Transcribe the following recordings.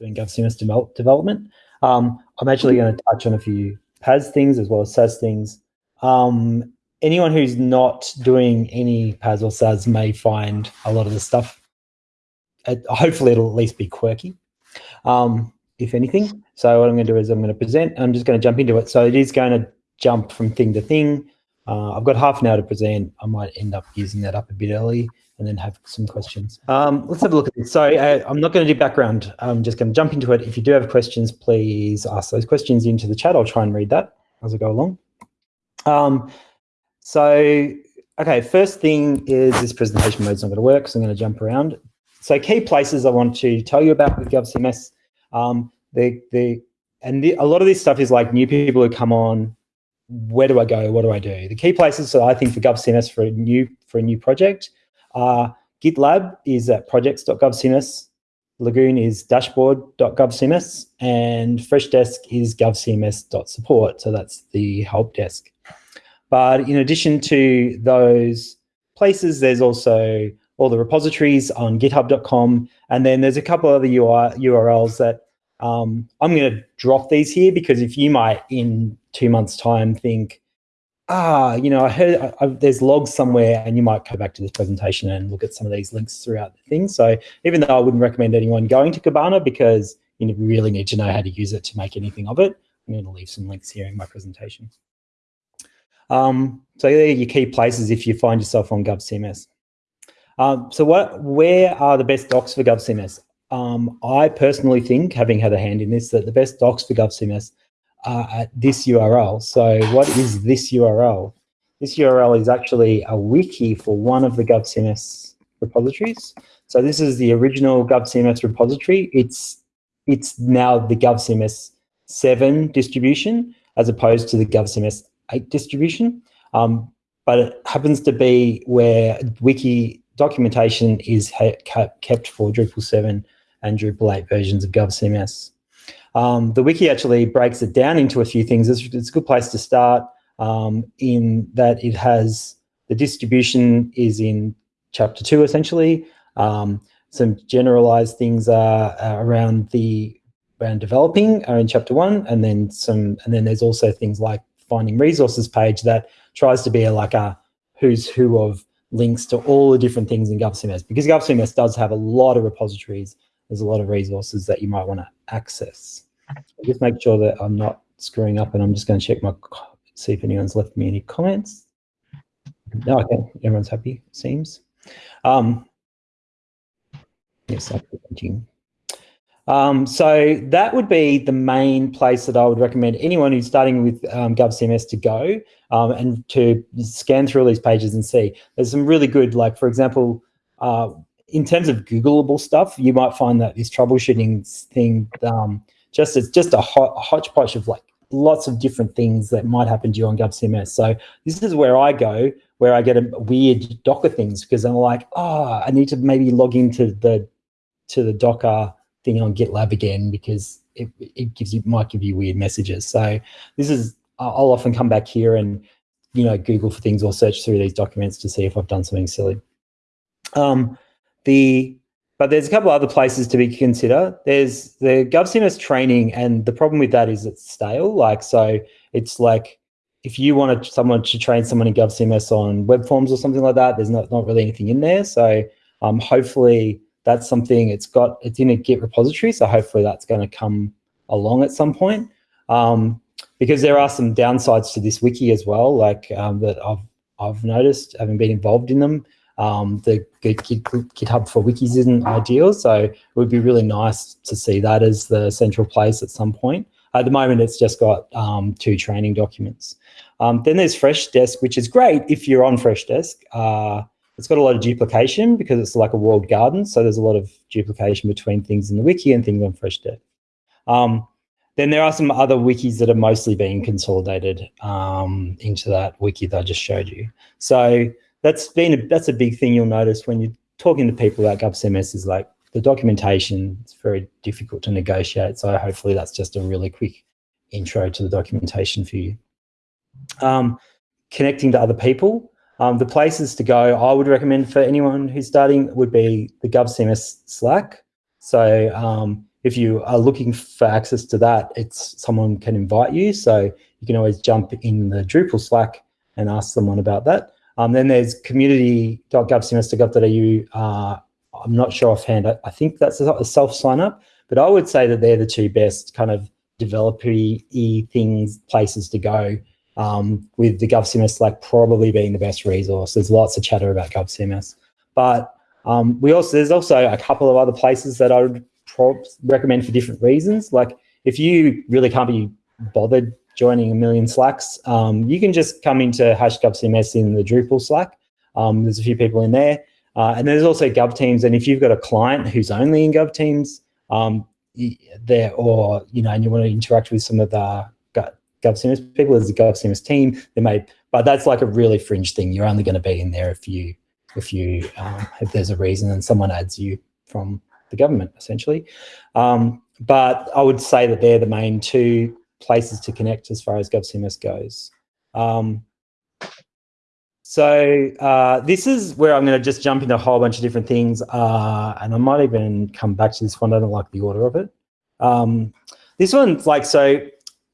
doing GovCMS develop, development. Um, I'm actually going to touch on a few PaaS things as well as SaaS things. Um, anyone who's not doing any PaaS or SaaS may find a lot of the stuff. Uh, hopefully, it'll at least be quirky, um, if anything. So what I'm going to do is I'm going to present. I'm just going to jump into it. So it is going to jump from thing to thing. Uh, I've got half an hour to present. I might end up using that up a bit early and then have some questions. Um, let's have a look at this. So uh, I'm not going to do background. I'm just going to jump into it. If you do have questions, please ask those questions into the chat. I'll try and read that as I go along. Um, so, okay, first thing is this presentation mode is not going to work, so I'm going to jump around. So key places I want to tell you about with GovCMS. Um, the, the, and the, a lot of this stuff is like new people who come on, where do I go? What do I do? The key places so I think for GovCMS for a new for a new project uh, GitLab is at projects.govcms, Lagoon is dashboard.govcms, and Freshdesk is govcms.support. So that's the help desk. But in addition to those places, there's also all the repositories on github.com. And then there's a couple other URLs that um, I'm going to drop these here because if you might in two months time think, ah, you know, I heard I, I, there's logs somewhere and you might go back to this presentation and look at some of these links throughout the thing. So even though I wouldn't recommend anyone going to Kibana because you really need to know how to use it to make anything of it, I'm going to leave some links here in my presentation. Um, so there are your key places if you find yourself on GovCMS. Um, so what, where are the best docs for GovCMS? Um, I personally think, having had a hand in this, that the best docs for GovCMS uh, at this URL. So what is this URL? This URL is actually a wiki for one of the GovCMS repositories. So this is the original GovCMS repository. It's it's now the GovCMS 7 distribution as opposed to the GovCMS 8 distribution. Um, but it happens to be where wiki documentation is kept for Drupal 7 and Drupal 8 versions of GovCMS. Um, the wiki actually breaks it down into a few things. It's, it's a good place to start um, in that it has the distribution is in chapter two, essentially. Um, some generalized things are, around the around developing are in chapter one, and then some, and then there's also things like finding resources page that tries to be a, like a who's who of links to all the different things in GovCMS because GovCMS does have a lot of repositories. There's a lot of resources that you might want to access just make sure that I'm not screwing up and I'm just going to check my, see if anyone's left me any comments. No, okay, everyone's happy, seems. Um, yes, I'm thinking. Um, so that would be the main place that I would recommend anyone who's starting with um, GovCMS to go um, and to scan through all these pages and see. There's some really good, like for example, uh, in terms of Googleable stuff, you might find that this troubleshooting thing um, just it's just a, hodgepodge of like lots of different things that might happen to you on GovCMS. So this is where I go, where I get a weird Docker things because I'm like, oh, I need to maybe log into the to the Docker thing on GitLab again because it, it gives you might give you weird messages. So this is I'll often come back here and you know Google for things or search through these documents to see if I've done something silly. Um, the but there's a couple other places to be consider. There's the GovCMS training, and the problem with that is it's stale. Like, so it's like if you wanted someone to train someone in GovCMS on web forms or something like that, there's not, not really anything in there. So um, hopefully that's something it's got, it's in a Git repository. So hopefully that's going to come along at some point. Um, because there are some downsides to this wiki as well, like um, that I've, I've noticed having been involved in them. Um, the GitHub for wikis isn't ideal, so it would be really nice to see that as the central place at some point. At the moment, it's just got um, two training documents. Um, then there's Freshdesk, which is great if you're on Freshdesk. Uh, it's got a lot of duplication because it's like a walled garden, so there's a lot of duplication between things in the wiki and things on Freshdesk. Um, then there are some other wikis that are mostly being consolidated um, into that wiki that I just showed you. So that's been a, that's a big thing you'll notice when you're talking to people about GovCMS is like the documentation is very difficult to negotiate. So hopefully that's just a really quick intro to the documentation for you. Um, connecting to other people. Um, the places to go I would recommend for anyone who's starting would be the GovCMS Slack. So um, if you are looking for access to that, it's someone can invite you. So you can always jump in the Drupal Slack and ask someone about that. Um, then there's community.govcms.gov.au. Uh, I'm not sure offhand. I, I think that's a self sign up, but I would say that they're the two best kind of developer-y things, places to go. Um, with the GovCMS like probably being the best resource. There's lots of chatter about GovCMS, but um, we also there's also a couple of other places that I would recommend for different reasons. Like if you really can't be bothered joining a million Slacks, um, you can just come into hash GovCMS in the Drupal Slack. Um, there's a few people in there. Uh, and there's also Gov Teams. And if you've got a client who's only in Gov Teams, um, there, or, you know, and you want to interact with some of the Gov GovCMS people, there's a GovCMS team. They may, but that's like a really fringe thing. You're only going to be in there if you, if you, um, if there's a reason and someone adds you from the government, essentially. Um, but I would say that they're the main two places to connect as far as GovCMS goes. Um, so uh, this is where I'm going to just jump into a whole bunch of different things, uh, and I might even come back to this one. I don't like the order of it. Um, this one's like, so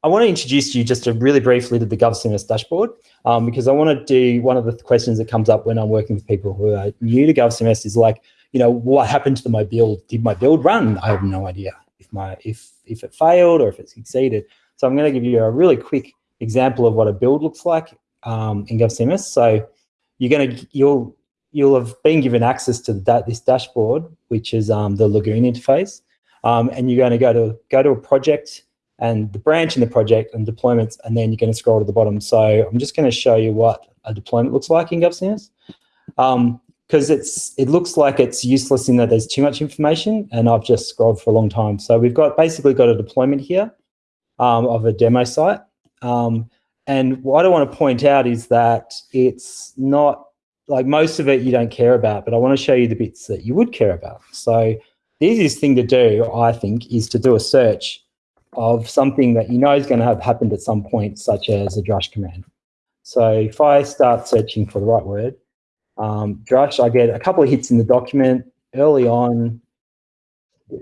I want to introduce you just a really briefly to the GovCMS dashboard um, because I want to do one of the questions that comes up when I'm working with people who are new to GovCMS is like, you know, what happened to my build? Did my build run? I have no idea if my if if it failed or if it succeeded. So I'm going to give you a really quick example of what a build looks like um, in GovCMS. So you're going to you'll you'll have been given access to that this dashboard, which is um, the Lagoon interface, um, and you're going to go to go to a project and the branch in the project and deployments, and then you're going to scroll to the bottom. So I'm just going to show you what a deployment looks like in GovCMS. Um, because it's it looks like it's useless in that there's too much information and I've just scrolled for a long time. So we've got basically got a deployment here um, of a demo site. Um, and what I want to point out is that it's not like most of it you don't care about, but I want to show you the bits that you would care about. So the easiest thing to do, I think, is to do a search of something that you know is going to have happened at some point, such as a drush command. So if I start searching for the right word, um, drush, I get a couple of hits in the document early on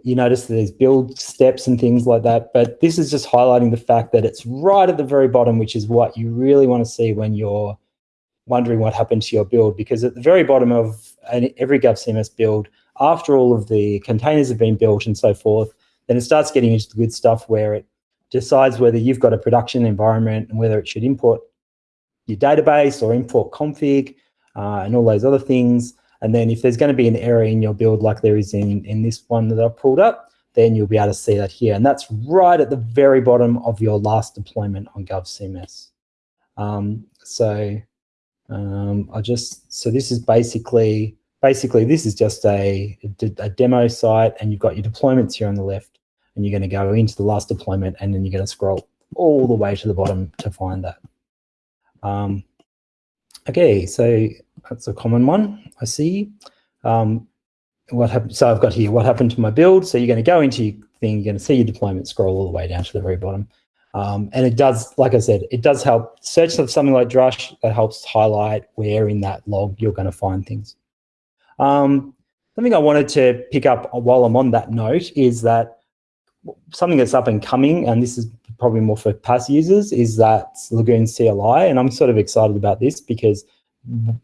you notice there's build steps and things like that. But this is just highlighting the fact that it's right at the very bottom, which is what you really want to see when you're wondering what happened to your build. Because at the very bottom of every GovCMS build, after all of the containers have been built and so forth, then it starts getting into the good stuff where it decides whether you've got a production environment and whether it should import your database or import config uh, and all those other things. And then if there's going to be an error in your build like there is in, in this one that I've pulled up, then you'll be able to see that here. And that's right at the very bottom of your last deployment on GovCMS. Um, so um, I just, so this is basically, basically this is just a, a demo site and you've got your deployments here on the left and you're going to go into the last deployment and then you're going to scroll all the way to the bottom to find that. Um, okay, so that's a common one I see. Um, what happened? So I've got here, what happened to my build? So you're going to go into your thing, you're going to see your deployment scroll all the way down to the very bottom. Um, and it does, like I said, it does help. Search for something like Drush that helps highlight where in that log you're going to find things. Um, something I wanted to pick up while I'm on that note is that something that's up and coming, and this is probably more for PaaS users, is that Lagoon CLI. And I'm sort of excited about this because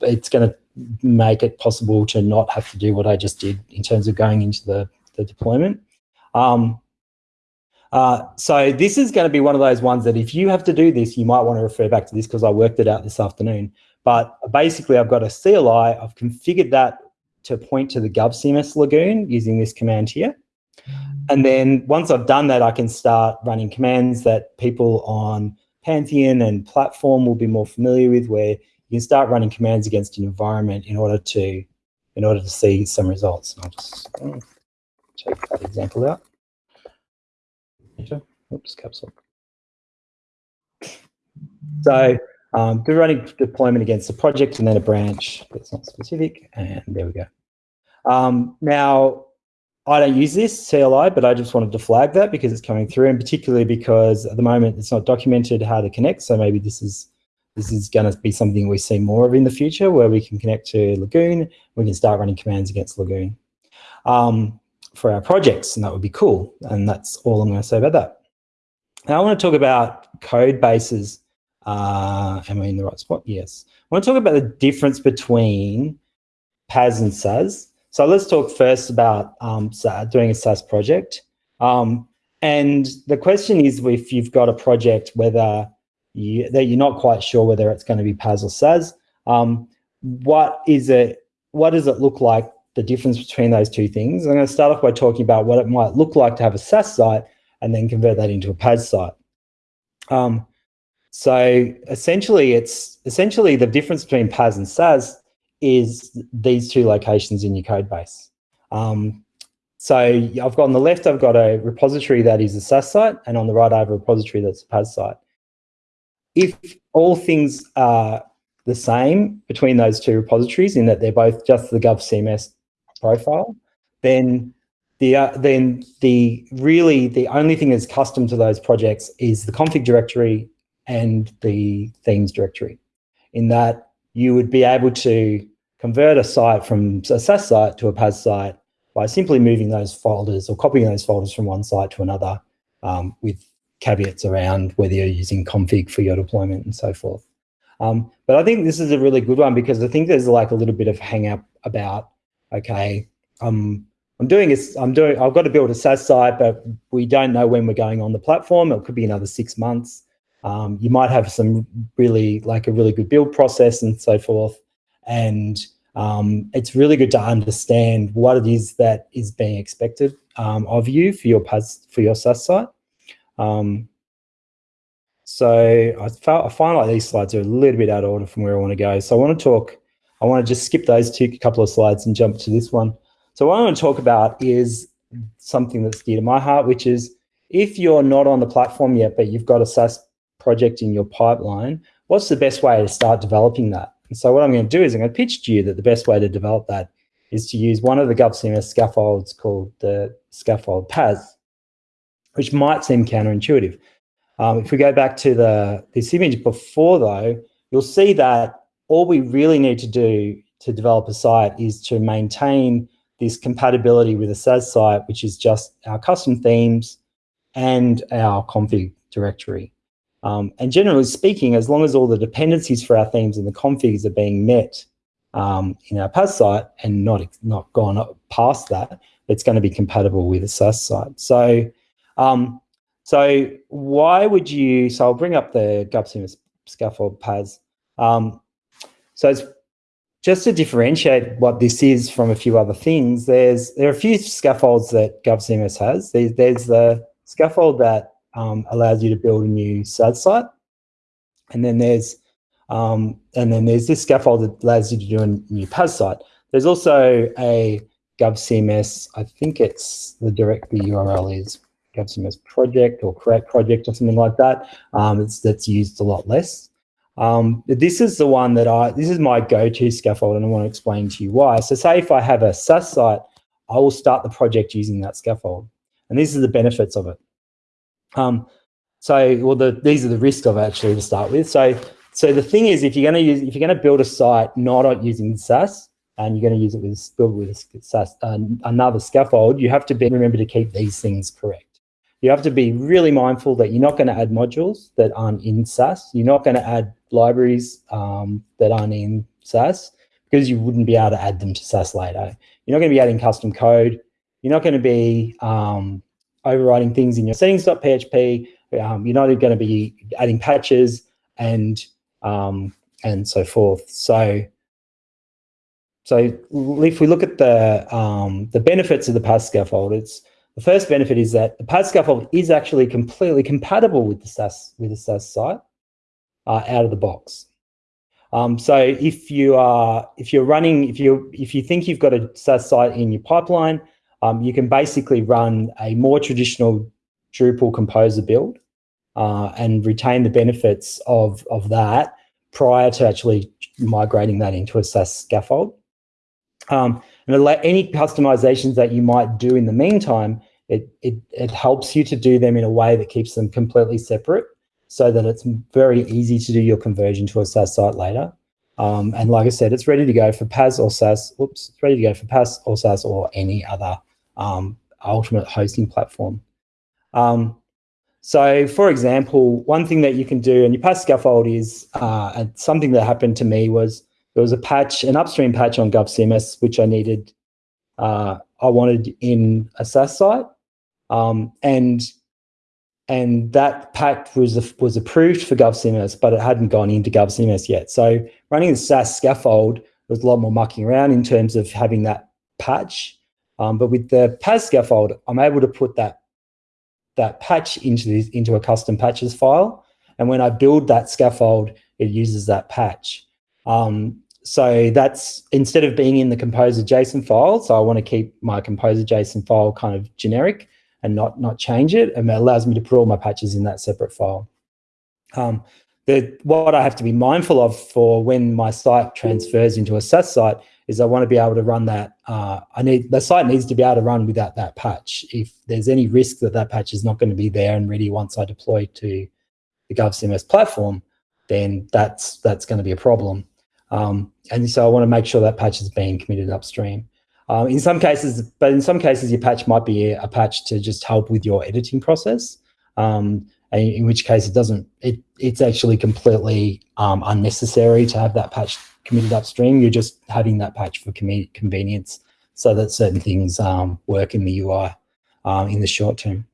it's going to make it possible to not have to do what I just did in terms of going into the, the deployment. Um, uh, so this is going to be one of those ones that if you have to do this, you might want to refer back to this because I worked it out this afternoon. But basically, I've got a CLI. I've configured that to point to the GovCMS Lagoon using this command here. And then once I've done that, I can start running commands that people on Pantheon and platform will be more familiar with, where you can start running commands against an environment in order to in order to see some results. And I'll just check that example out. Oops, caps lock. So um, do running deployment against a project and then a branch that's not specific, and there we go. Um, now, I don't use this CLI, but I just wanted to flag that because it's coming through, and particularly because at the moment it's not documented how to connect. So maybe this is this is going to be something we see more of in the future where we can connect to Lagoon. We can start running commands against Lagoon. Um, for our projects, and that would be cool. And that's all I'm going to say about that. Now I want to talk about code bases. Uh, am I in the right spot? Yes. I want to talk about the difference between PaaS and SaaS. So let's talk first about um, doing a SaaS project. Um, and the question is if you've got a project whether you, that you're not quite sure whether it's going to be PaaS or SaaS, um, what is it? What does it look like? The difference between those two things. I'm going to start off by talking about what it might look like to have a SaaS site and then convert that into a PaaS site. Um, so essentially, it's essentially the difference between PaaS and SaaS is these two locations in your code base. Um, so I've got on the left, I've got a repository that is a SaaS site, and on the right, I have a repository that's a PaaS site. If all things are the same between those two repositories in that they're both just the GovCMS profile, then the uh, then the really the only thing that's custom to those projects is the config directory and the themes directory. In that you would be able to convert a site from a SaaS site to a PaaS site by simply moving those folders or copying those folders from one site to another um, with caveats around whether you're using config for your deployment and so forth. Um, but I think this is a really good one because I think there's like a little bit of hang up about, okay, um, I'm doing this, I'm doing, I've got to build a SaaS site, but we don't know when we're going on the platform. It could be another six months. Um, you might have some really like a really good build process and so forth. And um, it's really good to understand what it is that is being expected um, of you for your for your SaaS site. Um, so I, felt, I find like these slides are a little bit out of order from where I want to go. So I want to talk, I want to just skip those two couple of slides and jump to this one. So what I want to talk about is something that's dear to my heart, which is if you're not on the platform yet, but you've got a SaaS project in your pipeline, what's the best way to start developing that? And so what I'm going to do is I'm going to pitch to you that the best way to develop that is to use one of the GovCMS scaffolds called the scaffold PaaS, which might seem counterintuitive. Um, if we go back to the this image before though, you'll see that all we really need to do to develop a site is to maintain this compatibility with a SaaS site, which is just our custom themes and our config directory. Um, and generally speaking, as long as all the dependencies for our themes and the configs are being met um, in our PaaS site and not, not gone past that, it's going to be compatible with a SaaS site. So, um, so why would you, so I'll bring up the GovCMS scaffold PaaS. Um, so it's just to differentiate what this is from a few other things, there's there are a few scaffolds that GovCMS has. There's, there's the scaffold that um, allows you to build a new SaaS site. And then there's um, and then there's this scaffold that allows you to do a new PaaS site. There's also a GovCMS, I think it's the direct the URL is GovCMS project or create project or something like that. Um, it's that's used a lot less. Um, this is the one that I, this is my go-to scaffold and I want to explain to you why. So say if I have a SaaS site, I will start the project using that scaffold. And these are the benefits of it. Um, so, well, the, these are the risks of actually to start with. So, so the thing is, if you're going to use, if you're going to build a site not using SaaS, and you're going to use it with build with a SaaS, uh, another scaffold, you have to be, remember to keep these things correct. You have to be really mindful that you're not going to add modules that aren't in SaaS. You're not going to add libraries um, that aren't in SaaS because you wouldn't be able to add them to SaaS later. You're not going to be adding custom code. You're not going to be um, overriding things in your settings.php. Um, you're not going to be adding patches and um, and so forth. So, so if we look at the um, the benefits of the PaaS scaffold, it's the first benefit is that the PaaS scaffold is actually completely compatible with the SaaS with the SaaS site uh, out of the box. Um, so if you are if you're running if you if you think you've got a SaaS site in your pipeline, um, you can basically run a more traditional Drupal composer build uh, and retain the benefits of, of that prior to actually migrating that into a SaaS scaffold. Um, and any customizations that you might do in the meantime, it, it, it helps you to do them in a way that keeps them completely separate so that it's very easy to do your conversion to a SaaS site later. Um, and like I said, it's ready to go for PaaS or SaaS. Whoops, it's ready to go for PaaS or SaaS or any other um, ultimate hosting platform. Um, so, for example, one thing that you can do in your PaaS scaffold is uh, something that happened to me was there was a patch, an upstream patch on GovCMS, which I needed, uh, I wanted in a SaaS site, um, and and that patch was was approved for GovCMS, but it hadn't gone into GovCMS yet. So running the SaaS scaffold was a lot more mucking around in terms of having that patch. Um, but with the PaaS scaffold, I'm able to put that that patch into this, into a custom patches file. And when I build that scaffold, it uses that patch. Um, so that's instead of being in the composer JSON file, so I want to keep my composer JSON file kind of generic and not, not change it. And it allows me to put all my patches in that separate file. Um, the, what I have to be mindful of for when my site transfers into a SaaS site is I want to be able to run that. Uh, I need the site needs to be able to run without that patch. If there's any risk that that patch is not going to be there and ready once I deploy to the GovCMS platform, then that's that's going to be a problem. Um, and so I want to make sure that patch is being committed upstream. Um, in some cases, but in some cases, your patch might be a, patch to just help with your editing process. Um, in which case it doesn't, it, it's actually completely um, unnecessary to have that patch committed upstream. You're just having that patch for convenience so that certain things um, work in the UI um, in the short term.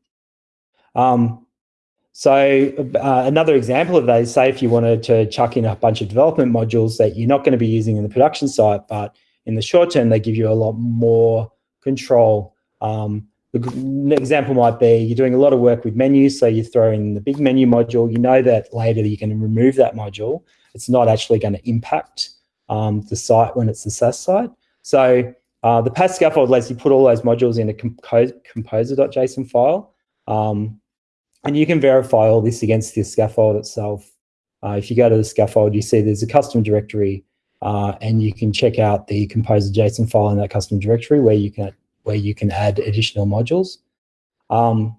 So uh, another example of that is say if you wanted to chuck in a bunch of development modules that you're not going to be using in the production site, but in the short term, they give you a lot more control. Um, the example might be you're doing a lot of work with menus, so you throw in the big menu module. You know that later you can remove that module. It's not actually going to impact um, the site when it's the SaaS site. So uh, the PaaS scaffold lets you put all those modules in a composer.json file. Um, and you can verify all this against the scaffold itself. Uh, if you go to the scaffold, you see there's a custom directory uh, and you can check out the composer JSON file in that custom directory where you can where you can add additional modules. Um,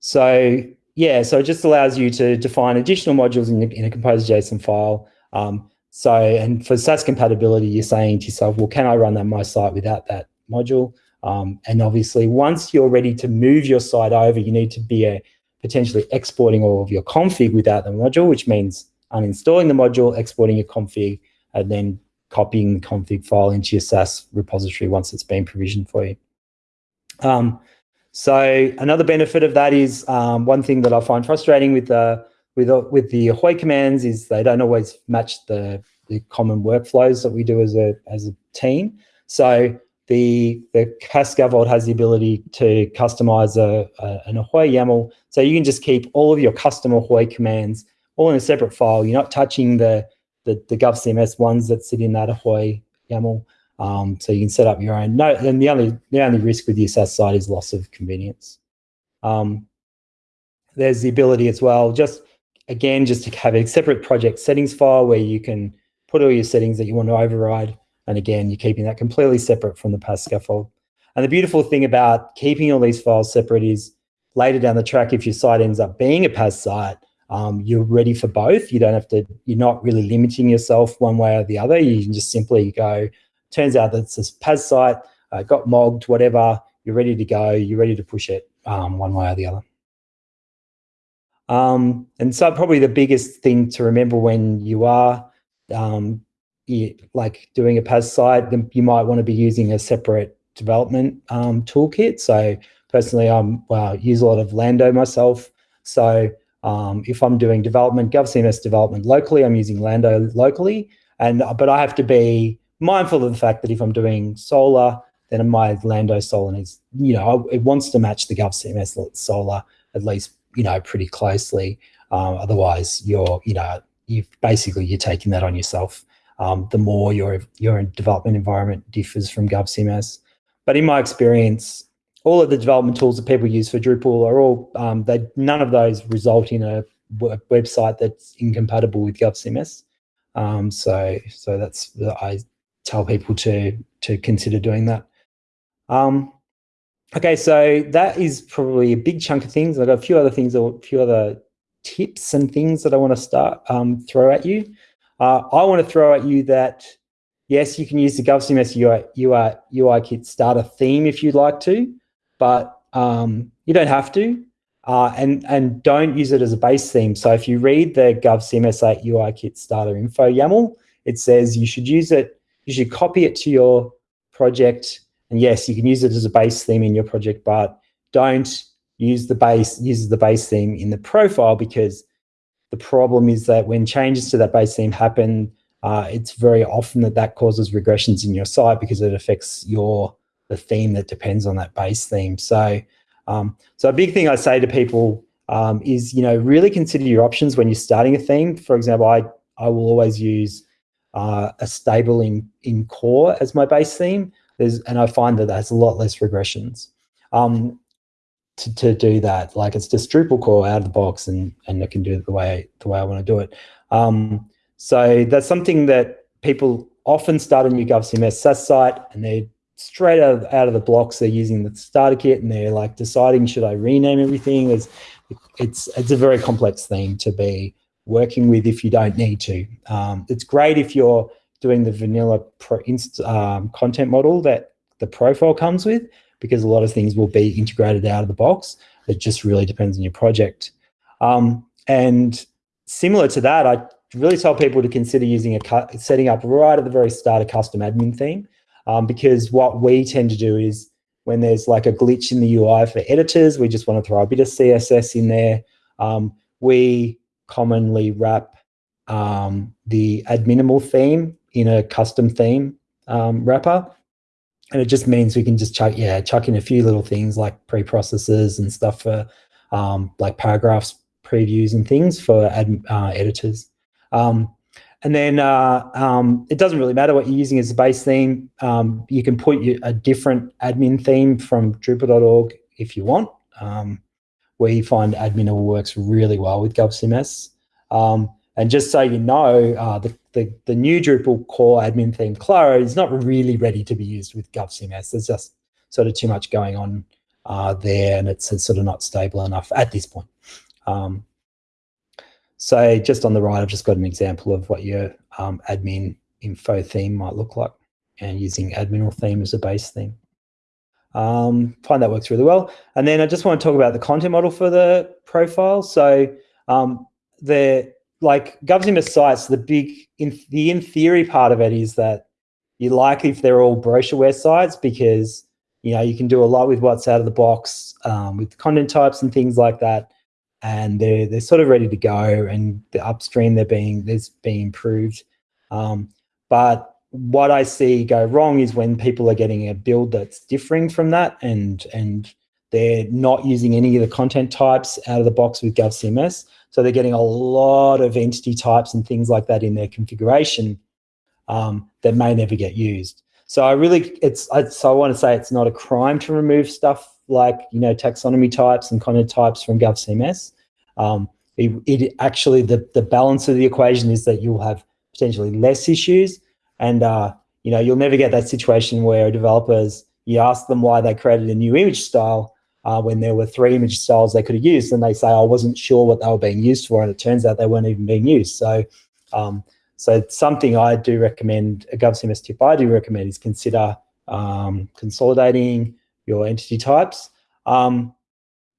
so yeah, so it just allows you to define additional modules in, in a composer.json file. Um, so, and for SaaS compatibility, you're saying to yourself, well, can I run that my site without that module? Um, and obviously, once you're ready to move your site over, you need to be a, potentially exporting all of your config without the module, which means uninstalling the module, exporting your config, and then copying the config file into your SaaS repository once it's been provisioned for you. Um, so another benefit of that is um, one thing that I find frustrating with the with with the Ahoy commands is they don't always match the the common workflows that we do as a as a team. So the the has the ability to customize a, a, an Ahoy YAML. So you can just keep all of your custom Ahoy commands all in a separate file. You're not touching the the, the GovCMS ones that sit in that Ahoy YAML. Um, so you can set up your own. No, and the only the only risk with the SaaS side is loss of convenience. Um, there's the ability as well, just again, just to have a separate project settings file where you can put all your settings that you want to override. And again, you're keeping that completely separate from the PaaS scaffold. And the beautiful thing about keeping all these files separate is later down the track, if your site ends up being a PaaS site, um, you're ready for both. You don't have to, you're not really limiting yourself one way or the other. You can just simply go, turns out that it's a PaaS site, uh, got mogged, whatever, you're ready to go, you're ready to push it um, one way or the other. Um, and so probably the biggest thing to remember when you are um, you, like doing a PaaS site, then you might want to be using a separate development um, toolkit. So personally, I'm well, use a lot of Lando myself. So um, if I'm doing development, GovCMS development locally, I'm using Lando locally. And but I have to be mindful of the fact that if I'm doing Solr, then my Lando Solr needs, you know, it wants to match the GovCMS Solr at least, you know, pretty closely. Um, otherwise, you're, you know, you've basically you're taking that on yourself. Um, the more your your development environment differs from GovCMS. But in my experience, all of the development tools that people use for Drupal are all, um, they, none of those result in a website that's incompatible with GovCMS. Um, so, so that's, I tell people to, to consider doing that. Um, okay, so that is probably a big chunk of things. I've got a few other things, or a few other tips and things that I want to start, um, throw at you. Uh, I want to throw at you that, yes, you can use the GovCMS UI, UI, UI kit starter theme if you'd like to. but um, you don't have to. Uh, and and don't use it as a base theme. So if you read the GovCMS 8 UI Kit Starter Info YAML, it says you should use it, you should copy it to your project. And yes, you can use it as a base theme in your project, but don't use the base use the base theme in the profile because the problem is that when changes to that base theme happen, uh, it's very often that that causes regressions in your site because it affects your the theme that depends on that base theme. So um, so a big thing I say to people um, is, you know, really consider your options when you're starting a theme. For example, I, I will always use uh, a stable in, in core as my base theme. There's, and I find that that's a lot less regressions um, to, to do that. Like it's just Drupal core out of the box and, and I can do it the way, the way I want to do it. Um, so that's something that people often start a new GovCMS SaaS site and they're straight out of, out of the blocks, they're using the starter kit and they're like deciding, should I rename everything? It's, it's, it's a very complex thing to be working with if you don't need to. Um, it's great if you're doing the vanilla pro, um, content model that the profile comes with, because a lot of things will be integrated out of the box. It just really depends on your project. Um, and similar to that, I really tell people to consider using a setting up right at the very start a custom admin theme. Um, because what we tend to do is when there's like a glitch in the UI for editors, we just want to throw a bit of CSS in there. Um, we commonly wrap um, the adminimal theme in a custom theme um, wrapper. And it just means we can just chuck, yeah, chuck in a few little things like pre-processors and stuff for um, like paragraphs, previews and things for ad, uh, editors. Um, and then uh, um, it doesn't really matter what you're using as a base theme. Um, you can put a different admin theme from Drupal.org if you want. Um, we find Adminimal works really well with GovCMS. Um, and just so you know, uh, the, the, the, new Drupal core admin theme, Claro, is not really ready to be used with GovCMS. There's just sort of too much going on uh, there and it's, it's, sort of not stable enough at this point. Um, so just on the right, I've just got an example of what your um, admin info theme might look like and using admin theme as a base theme. Um, find that works really well. And then I just want to talk about the content model for the profile. So um, the like GovCMS sites, the big, in, the in theory part of it is that you like if they're all brochureware sites because you know you can do a lot with what's out of the box um, with content types and things like that. And they're they're sort of ready to go and the upstream they're being there's being improved. Um, but what I see go wrong is when people are getting a build that's differing from that and and they're not using any of the content types out of the box with GovCMS. So they're getting a lot of entity types and things like that in their configuration um, that may never get used. So I really, it's, I, so I want to say it's not a crime to remove stuff like, you know, taxonomy types and content types from GovCMS. Um, it, it, actually, the, the balance of the equation is that you'll have potentially less issues and, uh, you know, you'll never get that situation where developers, you ask them why they created a new image style uh, when there were three image styles they could have used and they say, I wasn't sure what they were being used for. And it turns out they weren't even being used. So, um, so something I do recommend, a GovCMS tip I do recommend is consider um, consolidating your entity types. Um,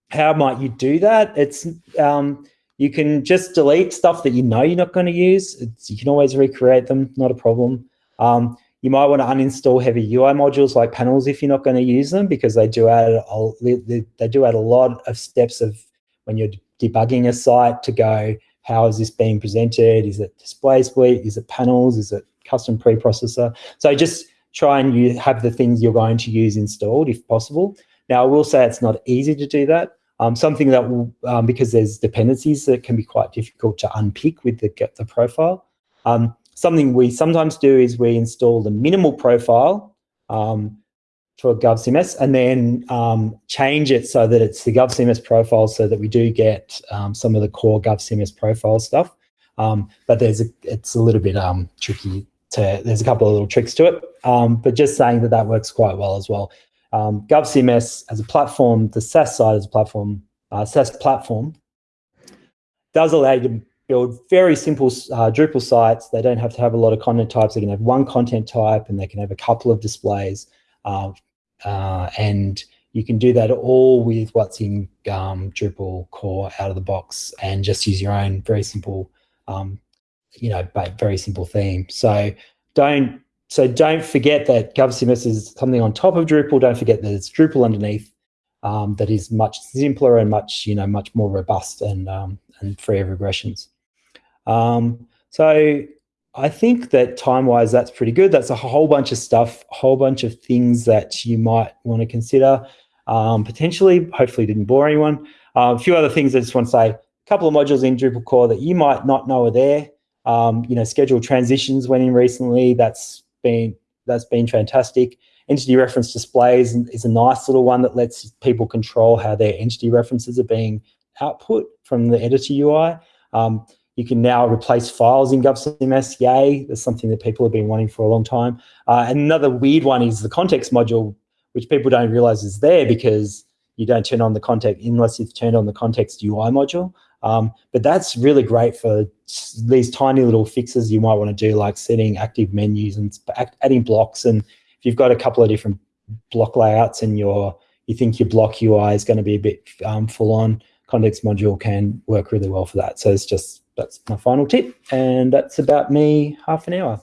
how might you do that? It's um, you can just delete stuff that you know you're not going to use. It's, you can always recreate them, not a problem. Um, you might want to uninstall heavy UI modules like panels if you're not going to use them because they do add a, they, do add a lot of steps of when you're debugging a site to go, how is this being presented? Is it Display Suite? Is it panels? Is it custom preprocessor? So just try and you have the things you're going to use installed if possible. Now, I will say it's not easy to do that. Um, something that will, um, because there's dependencies that can be quite difficult to unpick with the, the profile. Um, something we sometimes do is we install the minimal profile um, for GovCMS and then um, change it so that it's the GovCMS profile so that we do get um, some of the core GovCMS profile stuff. but there's a, it's a little bit tricky to, there's a couple of little tricks to it, but just saying that that works quite well as well um, GovCMS as a platform, the SaaS side as a platform, uh, SaaS platform, does allow you to build very simple uh, Drupal sites. They don't have to have a lot of content types. They can have one content type and they can have a couple of displays. Uh, uh, and you can do that all with what's in um, Drupal core out of the box and just use your own very simple, um, you know, very simple theme. So don't so don't forget that GovCMS is something on top of Drupal. Don't forget that it's Drupal underneath um, that is much simpler and much you know much more robust and um, and free of regressions. Um, so I think that time wise, that's pretty good. That's a whole bunch of stuff, a whole bunch of things that you might want to consider um, potentially. Hopefully, didn't bore anyone. Uh, a few other things I just want to say. A couple of modules in Drupal core that you might not know are there. Um, you know, scheduled transitions went in recently. That's been that's been fantastic. Entity reference displays is a nice little one that lets people control how their entity references are being output from the editor UI. Um, you can now replace files in GovCMS. Yay, that's something that people have been wanting for a long time. Uh, another weird one is the context module, which people don't realize is there because you don't turn on the context unless you've turned on the context UI module. Um, but that's really great for these tiny little fixes you might want to do, like setting active menus and adding blocks. And if you've got a couple of different block layouts and your you think your block UI is going to be a bit um, full on, context module can work really well for that. So it's just that's my final tip, and that's about me half an hour.